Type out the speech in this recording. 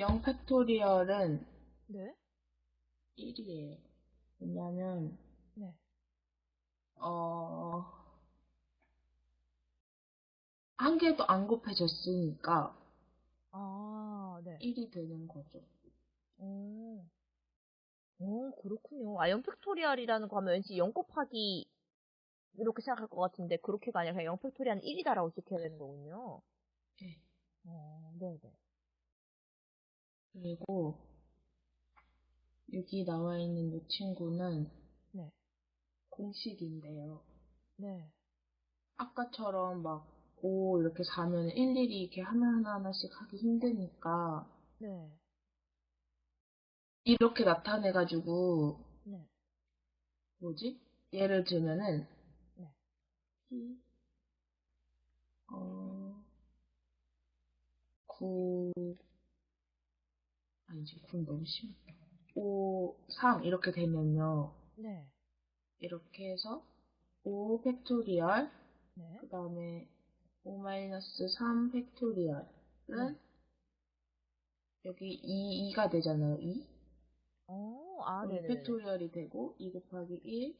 0 factorial은 네. 1이에요. 왜냐면, 네. 어, 한 개도 안 곱해졌으니까 아, 네. 1이 되는 거죠. 오. 오, 그렇군요. 아, 0 factorial이라는 거 하면 왠지 0 곱하기 이렇게 생각할 것 같은데 그렇게가 아니라 그냥 0 factorial은 1이다라고 지켜야 되는 거군요. 네. 어, 네 네. 그리고 여기 나와 있는 이 친구는 네. 공식인데요. 네. 아까처럼 막, 오, 이렇게 사면 일일이 이렇게 하나하나 하나씩 하기 힘드니까, 네. 이렇게 나타내가지고, 네. 뭐지? 예를 들면은, 네. 이, 어, 9, 아니지, 9는 너무 심했다. 5, 3 이렇게 되면요. 네. 이렇게 해서 5 factorial, 네. 그 다음에 5-3 factorial은 네. 여기 2, 2가 되잖아요. 2. 어, 아, 네네. factorial이 되고 2 곱하기 1